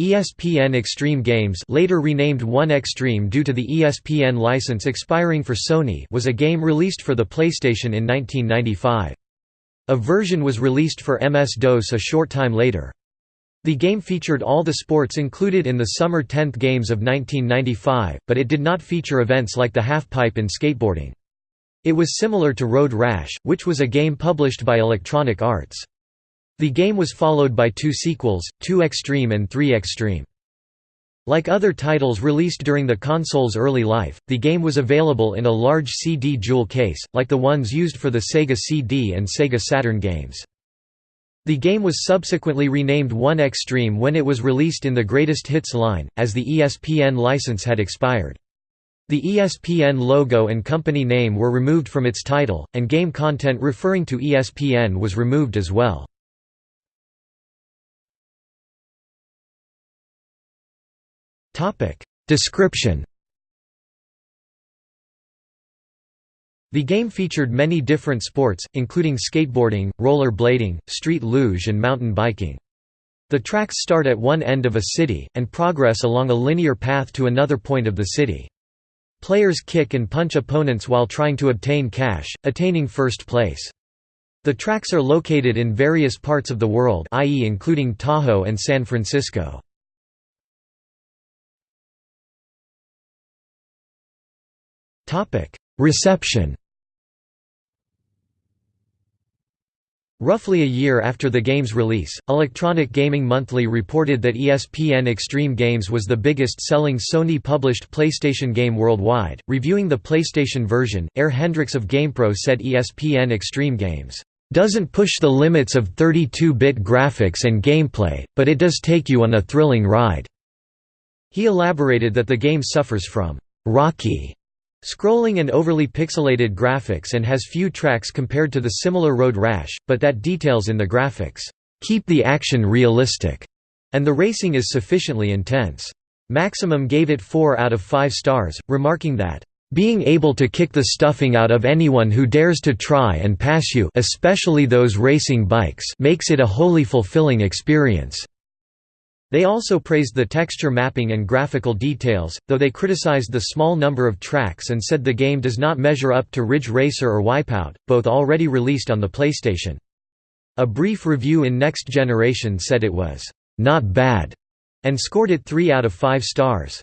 ESPN Extreme Games later renamed 1Xtreme due to the ESPN license expiring for Sony was a game released for the PlayStation in 1995. A version was released for MS-DOS a short time later. The game featured all the sports included in the Summer 10th Games of 1995, but it did not feature events like the half-pipe in skateboarding. It was similar to Road Rash, which was a game published by Electronic Arts. The game was followed by two sequels, 2Xtreme and 3Xtreme. Like other titles released during the console's early life, the game was available in a large CD jewel case, like the ones used for the Sega CD and Sega Saturn games. The game was subsequently renamed 1Xtreme when it was released in the Greatest Hits line, as the ESPN license had expired. The ESPN logo and company name were removed from its title, and game content referring to ESPN was removed as well. Description The game featured many different sports, including skateboarding, roller blading, street luge and mountain biking. The tracks start at one end of a city, and progress along a linear path to another point of the city. Players kick and punch opponents while trying to obtain cash, attaining first place. The tracks are located in various parts of the world i.e. including Tahoe and San Francisco. Reception Roughly a year after the game's release, Electronic Gaming Monthly reported that ESPN Extreme Games was the biggest-selling Sony-published PlayStation game worldwide. Reviewing the PlayStation version, Air Hendricks of GamePro said ESPN Extreme Games doesn't push the limits of 32-bit graphics and gameplay, but it does take you on a thrilling ride." He elaborated that the game suffers from «rocky» Scrolling and overly pixelated graphics and has few tracks compared to the similar Road Rash, but that details in the graphics keep the action realistic, and the racing is sufficiently intense. Maximum gave it 4 out of 5 stars, remarking that, "...being able to kick the stuffing out of anyone who dares to try and pass you especially those racing bikes makes it a wholly fulfilling experience." They also praised the texture mapping and graphical details, though they criticized the small number of tracks and said the game does not measure up to Ridge Racer or Wipeout, both already released on the PlayStation. A brief review in Next Generation said it was, "...not bad", and scored it 3 out of 5 stars.